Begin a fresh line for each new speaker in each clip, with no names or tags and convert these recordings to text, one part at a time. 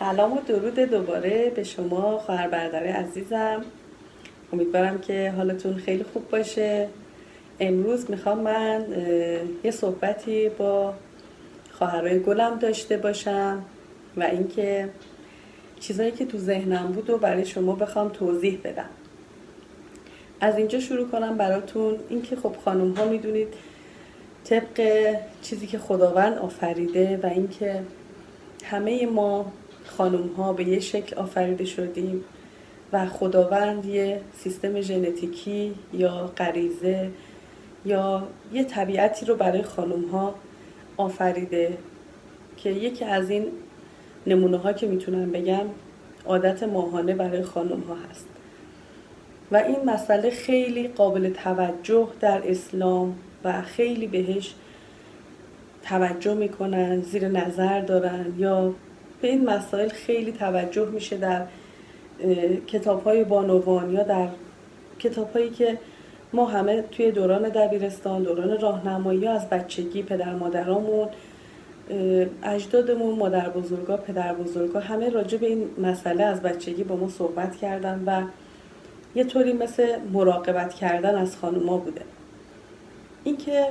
سلام و درود دوباره به شما خواهر برادر عزیزم. امیدوارم که حالتون خیلی خوب باشه. امروز می‌خوام من یه صحبتی با خواهرای گلم داشته باشم و اینکه چیزایی که تو ذهنم بود و برای شما بخوام توضیح بدم. از اینجا شروع کنم براتون. اینکه خب خانم ها می‌دونید طبق چیزی که خداوند آفریده و اینکه همه ما خانم ها به یه شکل آفریده شدیم و خداوند یه سیستم ژنتیکی یا غریزه یا یه طبیعتی رو برای خانم ها آفریده که یکی از این نمونه ها که می‌تونم بگم عادت ماهانه برای خانم ها هست. و این مسئله خیلی قابل توجه در اسلام و خیلی بهش توجه می‌کنن زیر نظر دارن یا به این مسائل خیلی توجه میشه در کتاب های بانوان یا در کتاب هایی که ما همه توی دوران دبیرستان دوران راهنمایی از بچگی پدر مادرامون اجدادمون مادر بزرگا پدر بزرگا همه راجع به این مسئله از بچگی با ما صحبت کردن و یه طوری مثل مراقبت کردن از خانوما بوده. اینکه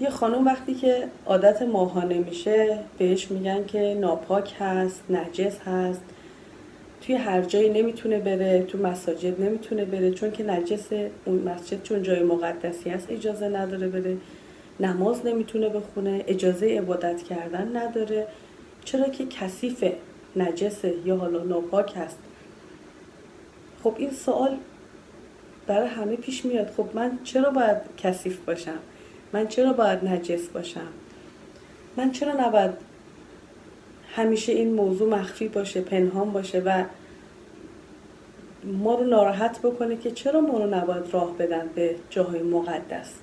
یه خانم وقتی که عادت ماهانه میشه بهش میگن که ناپاک هست نجس هست توی هر جایی نمی‌تونه بره تو مساجد نمی‌تونه بره چون که نجس اون مسجد چون جای مقدسی هست اجازه نداره بره. نماز نمی‌تونه بخونه اجازه عبادت کردن نداره. چرا که کثیف نجسه یا حالا ناپاک هست؟ خب این سوال برای همه پیش میاد. خب من چرا باید کثیف باشم؟ من چرا باید نجس باشم؟ من چرا نباید همیشه این موضوع مخفی باشه پنهان باشه و ما رو ناراحت بکنه که چرا ما رو نباید راه بدن به جاهای مقدس؟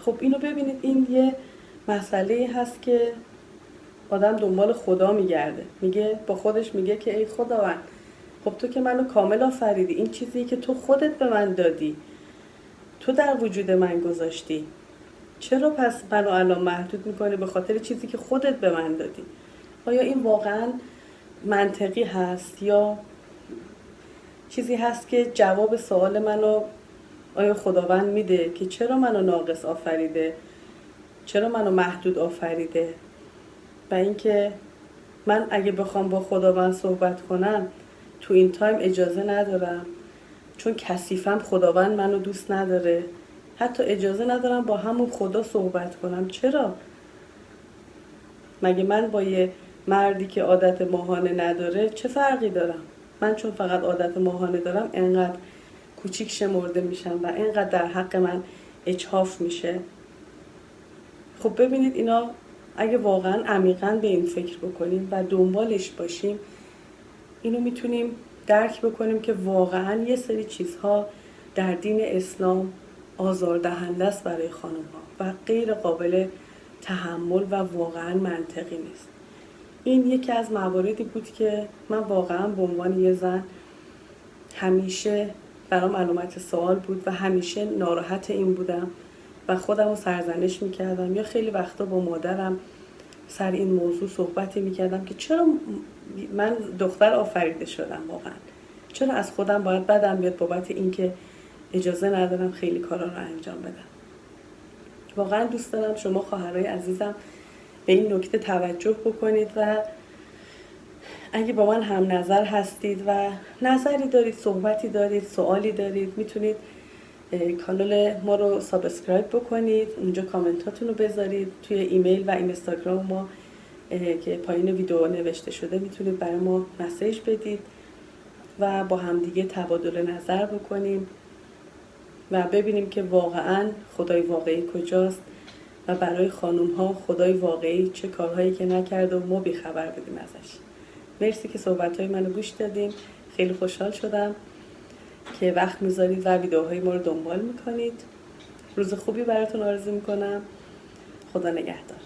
خب اینو ببینید این یه مسئله هست که آدم دنبال خدا میگرده. میگه با خودش میگه که ای خداوند خب تو که منو کامل آفریدی. این چیزی که تو خودت به من دادی تو در وجود من گذاشتی. چرا پس منو الان محدود می‌کنی به خاطر چیزی که خودت به من دادی؟ آیا این واقعا منطقی هست یا چیزی هست که جواب سوال منو آیا خداوند میده که چرا منو ناقص آفریده؟ چرا منو محدود آفریده؟ و اینکه من اگه بخوام با خداوند صحبت کنم تو این تایم اجازه ندارم. چون کثیفم خداوند منو دوست نداره. حتی اجازه ندارم با همون خدا صحبت کنم. چرا؟ مگه من با یه مردی که عادت ماهانه نداره چه فرقی دارم؟ من چون فقط عادت ماهانه دارم انقدر کوچیک شمرده میشم و انقدر در حق من اچهاف میشه. خب ببینید اینا اگه واقعا عمیقا به این فکر بکنیم و دنبالش باشیم اینو می‌تونیم درک بکنیم که واقعا یه سری چیزها در دین اسلام آزاردهنده است برای خانم ها و غیر قابل تحمل و واقعا منطقی نیست. این یکی از مواردی بود که من واقعا به عنوان یه زن همیشه برام علامت سوال بود و همیشه ناراحت این بودم و خودم رو سرزنش می‌کردم یا خیلی وقتا با مادرم سر این موضوع صحبتی می‌کردم که چرا من دختر آفریده شدم واقعا. چرا از خودم باید بدم بیاد بابت اینکه اجازه ندارم خیلی کارا رو انجام بدم؟ واقعا دوست دارم شما خواهرای عزیزم به این نکته توجه بکنید و اگه با من هم نظر هستید و نظری دارید صحبتی دارید سوالی دارید می‌تونید کانال ما رو subscribe بکنید. اونجا کامنتاتون رو بذارید. توی ایمیل و اینستاگرام ما که پایین ویدیو نوشته شده می‌تونید برای ما message بدید و با همدیگه تبادل نظر بکنیم و ببینیم که واقعا خدای واقعی کجاست و برای خانوم ها خدای واقعی چه کارهایی که نکرده و ما بیخبر بدیم ازش. مرسی که صحبت های منو گوش دادیم خیلی خوشحال شدم. که وقت می‌ذارید و ویدیوهای ما رو دنبال می‌کنید. روز خوبی براتون آرزو می‌کنم. خدا نگهدار.